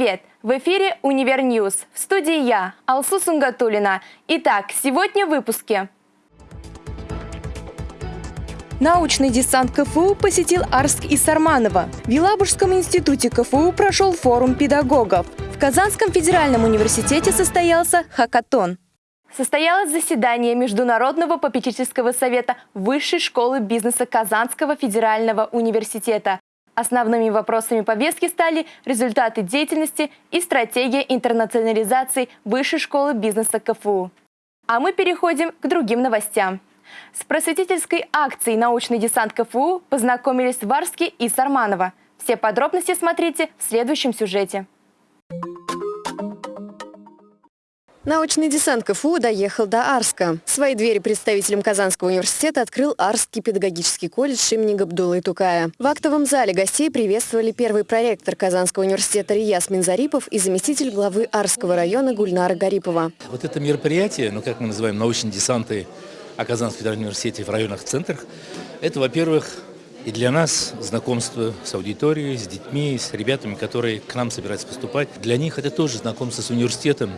Привет! В эфире «Универ News». В студии я, Алсу Сунгатулина. Итак, сегодня в выпуске. Научный десант КФУ посетил Арск и Сарманово. В Елабужском институте КФУ прошел форум педагогов. В Казанском федеральном университете состоялся хакатон. Состоялось заседание Международного попечительского совета Высшей школы бизнеса Казанского федерального университета. Основными вопросами повестки стали результаты деятельности и стратегия интернационализации Высшей школы бизнеса КФУ. А мы переходим к другим новостям. С просветительской акцией «Научный десант КФУ» познакомились в Варске и Сарманово. Все подробности смотрите в следующем сюжете. Научный десант КФУ доехал до Арска. Свои двери представителям Казанского университета открыл Арский педагогический колледж имени Габдулы Тукая. В актовом зале гостей приветствовали первый проректор Казанского университета Рияс Минзарипов и заместитель главы Арского района Гульнара Гарипова. Вот это мероприятие, ну как мы называем, научные десанты о Казанском федеральном университете в районных центрах, это, во-первых, и для нас знакомство с аудиторией, с детьми, с ребятами, которые к нам собираются поступать. Для них это тоже знакомство с университетом,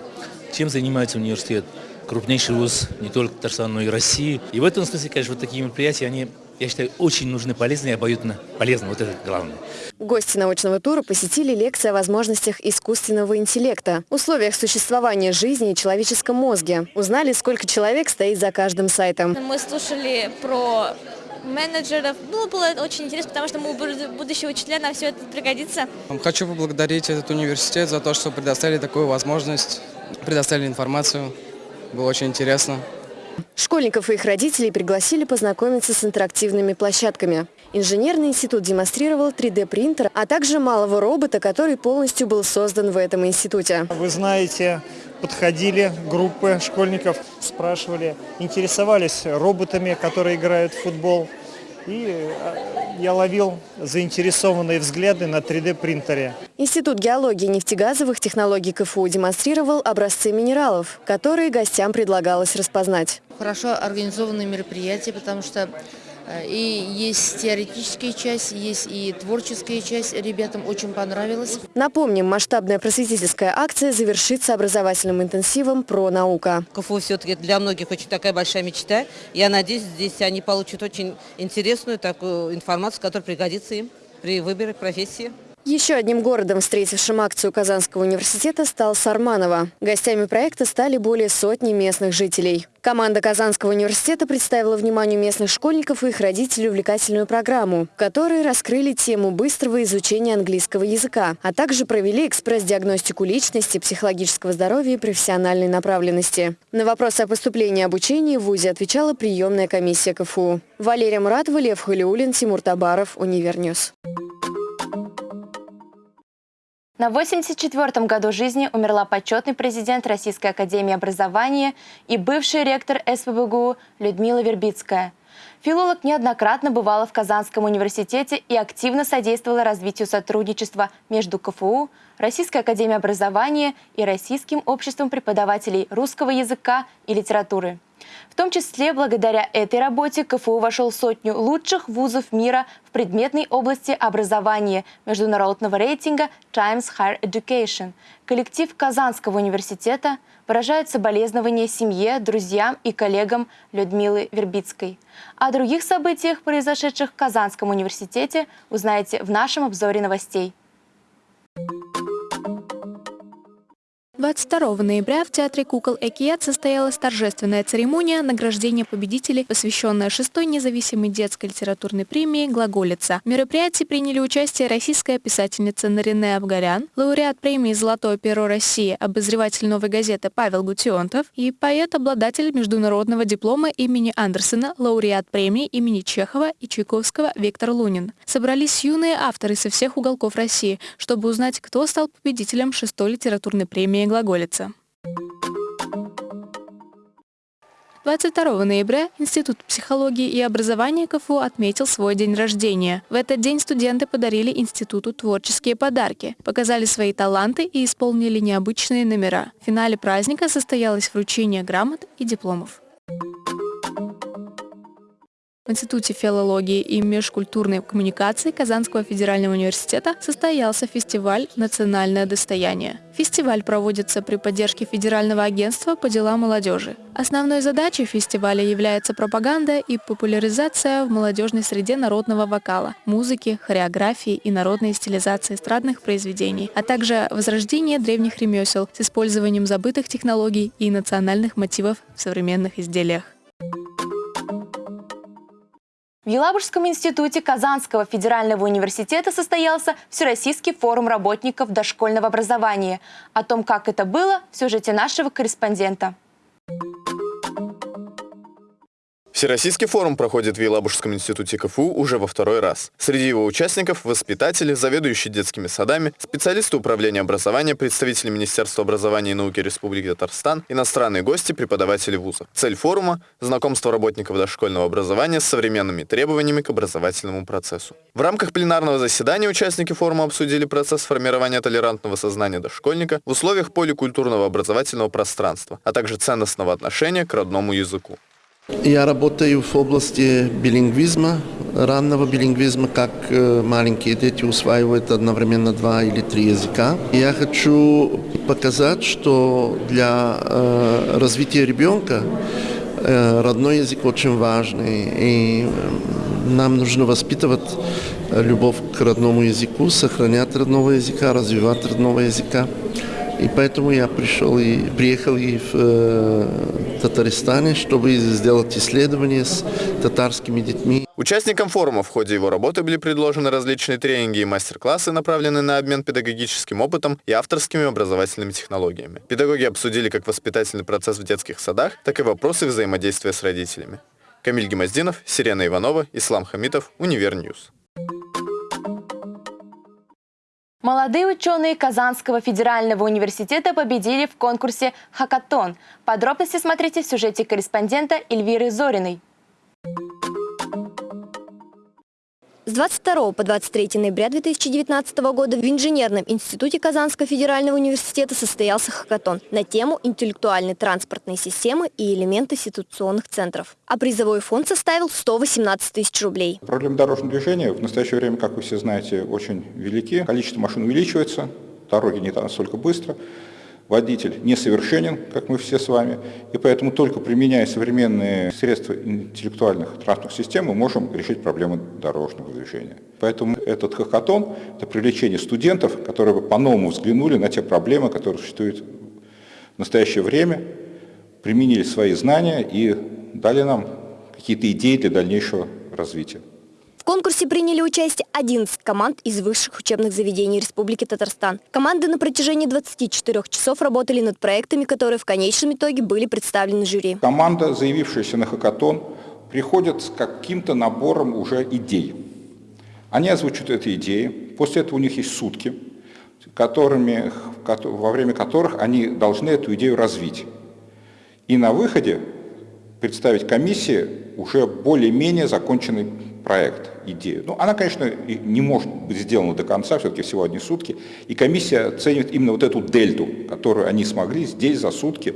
чем занимается университет. Крупнейший вуз не только Татарстана, но и России. И в этом смысле, конечно, вот такие мероприятия, они, я считаю, очень нужны, полезны и обоюдно полезны. Вот это главное. Гости научного тура посетили лекции о возможностях искусственного интеллекта, условиях существования жизни и человеческом мозге. Узнали, сколько человек стоит за каждым сайтом. Мы слушали про менеджеров. Ну, было очень интересно, потому что мы будущие учителя, нам все это пригодится. Хочу поблагодарить этот университет за то, что предоставили такую возможность, предоставили информацию. Было очень интересно. Школьников и их родителей пригласили познакомиться с интерактивными площадками. Инженерный институт демонстрировал 3D-принтер, а также малого робота, который полностью был создан в этом институте. Вы знаете, подходили группы школьников, спрашивали, интересовались роботами, которые играют в футбол. И э, я ловил заинтересованные взгляды на 3D-принтере. Институт геологии и нефтегазовых технологий КФУ демонстрировал образцы минералов, которые гостям предлагалось распознать. Хорошо организованные мероприятия, потому что и есть теоретическая часть, есть и творческая часть. Ребятам очень понравилось. Напомним, масштабная просветительская акция завершится образовательным интенсивом «Про наука». КФУ все-таки для многих очень такая большая мечта. Я надеюсь, здесь они получат очень интересную такую информацию, которая пригодится им при выборе профессии. Еще одним городом, встретившим акцию Казанского университета, стал Сарманово. Гостями проекта стали более сотни местных жителей. Команда Казанского университета представила вниманию местных школьников и их родителей увлекательную программу, в которой раскрыли тему быстрого изучения английского языка, а также провели экспресс-диагностику личности, психологического здоровья и профессиональной направленности. На вопросы о поступлении и обучении в ВУЗе отвечала приемная комиссия КФУ. Валерия Муратова, Лев Халиулин, Тимур Табаров, Универ News. На 84-м году жизни умерла почетный президент Российской академии образования и бывший ректор СПбГУ Людмила Вербицкая. Филолог неоднократно бывала в Казанском университете и активно содействовала развитию сотрудничества между КФУ, Российской академией образования и Российским обществом преподавателей русского языка и литературы. В том числе благодаря этой работе КФУ вошел в сотню лучших вузов мира в предметной области образования международного рейтинга Times Higher Education. Коллектив Казанского университета выражает соболезнования семье, друзьям и коллегам Людмилы Вербицкой. О других событиях, произошедших в Казанском университете, узнаете в нашем обзоре новостей. 22 ноября в Театре кукол Экият состоялась торжественная церемония награждения победителей, посвященная шестой независимой детской литературной премии «Глаголица». В мероприятии приняли участие российская писательница Нарине Абгарян, лауреат премии «Золотое перо России», обозреватель «Новой газеты» Павел Гутионтов и поэт-обладатель международного диплома имени Андерсона, лауреат премии имени Чехова и Чайковского Виктор Лунин. Собрались юные авторы со всех уголков России, чтобы узнать, кто стал победителем шестой литературной премии глаголица. 22 ноября Институт психологии и образования КФУ отметил свой день рождения. В этот день студенты подарили институту творческие подарки, показали свои таланты и исполнили необычные номера. В финале праздника состоялось вручение грамот и дипломов. Институте филологии и межкультурной коммуникации Казанского федерального университета состоялся фестиваль «Национальное достояние». Фестиваль проводится при поддержке Федерального агентства по делам молодежи. Основной задачей фестиваля является пропаганда и популяризация в молодежной среде народного вокала, музыки, хореографии и народной стилизации эстрадных произведений, а также возрождение древних ремесел с использованием забытых технологий и национальных мотивов в современных изделиях. В Елабужском институте Казанского федерального университета состоялся Всероссийский форум работников дошкольного образования. О том, как это было, в сюжете нашего корреспондента. Всероссийский форум проходит в Елабужском институте КФУ уже во второй раз. Среди его участников – воспитатели, заведующие детскими садами, специалисты управления образования, представители Министерства образования и науки Республики Татарстан, иностранные гости, преподаватели вузов. Цель форума – знакомство работников дошкольного образования с современными требованиями к образовательному процессу. В рамках пленарного заседания участники форума обсудили процесс формирования толерантного сознания дошкольника в условиях поликультурного образовательного пространства, а также ценностного отношения к родному языку. Я работаю в области билингвизма, раннего билингвизма, как э, маленькие дети усваивают одновременно два или три языка. Я хочу показать, что для э, развития ребенка э, родной язык очень важный, и нам нужно воспитывать любовь к родному языку, сохранять родного языка, развивать родного языка. И поэтому я пришел и приехал и в э, Татарстане, чтобы сделать исследования с татарскими детьми. Участникам форума в ходе его работы были предложены различные тренинги и мастер-классы, направленные на обмен педагогическим опытом и авторскими образовательными технологиями. Педагоги обсудили как воспитательный процесс в детских садах, так и вопросы взаимодействия с родителями. Камиль Гемоздинов, Сирена Иванова, Ислам Хамитов, Универ News. Молодые ученые Казанского федерального университета победили в конкурсе «Хакатон». Подробности смотрите в сюжете корреспондента Эльвиры Зориной. С 22 по 23 ноября 2019 года в Инженерном институте Казанского федерального университета состоялся хакатон на тему «Интеллектуальные транспортные системы и элементы ситуационных центров». А призовой фонд составил 118 тысяч рублей. Проблемы дорожного движения в настоящее время, как вы все знаете, очень велики. Количество машин увеличивается, дороги не настолько быстро водитель несовершенен, как мы все с вами, и поэтому только применяя современные средства интеллектуальных транспортных систем мы можем решить проблемы дорожного движения. Поэтому этот хакатон – это привлечение студентов, которые по-новому взглянули на те проблемы, которые существуют в настоящее время, применили свои знания и дали нам какие-то идеи для дальнейшего развития. В конкурсе приняли участие 11 команд из высших учебных заведений Республики Татарстан. Команды на протяжении 24 часов работали над проектами, которые в конечном итоге были представлены жюри. Команда, заявившаяся на хакатон, приходит с каким-то набором уже идей. Они озвучивают эти идеи, после этого у них есть сутки, которыми, во время которых они должны эту идею развить. И на выходе представить комиссии уже более-менее законченный проект, идею. Ну, она, конечно, не может быть сделана до конца, все-таки всего одни сутки. И комиссия оценивает именно вот эту дельту, которую они смогли здесь за сутки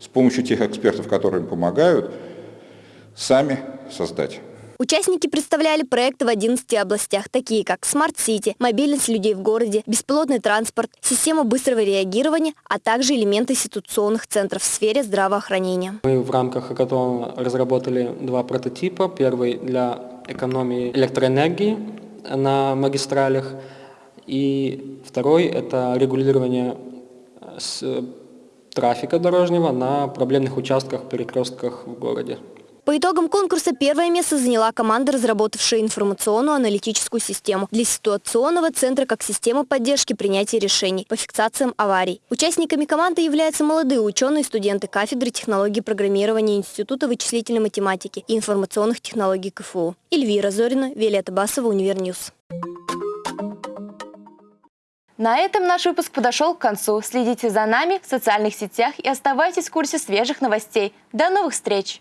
с помощью тех экспертов, которые им помогают, сами создать. Участники представляли проекты в 11 областях, такие как smart city, мобильность людей в городе, беспилотный транспорт, система быстрого реагирования, а также элементы ситуационных центров в сфере здравоохранения. Мы в рамках хакатона разработали два прототипа. Первый для экономии электроэнергии на магистралях, и второй – это регулирование трафика дорожнего на проблемных участках, перекрестках в городе. По итогам конкурса первое место заняла команда, разработавшая информационную аналитическую систему для ситуационного центра как система поддержки принятия решений по фиксациям аварий. Участниками команды являются молодые ученые студенты кафедры технологий программирования Института вычислительной математики и информационных технологий КФУ. Эльвира Зорина, Виолетта Басова, Универ News. На этом наш выпуск подошел к концу. Следите за нами в социальных сетях и оставайтесь в курсе свежих новостей. До новых встреч!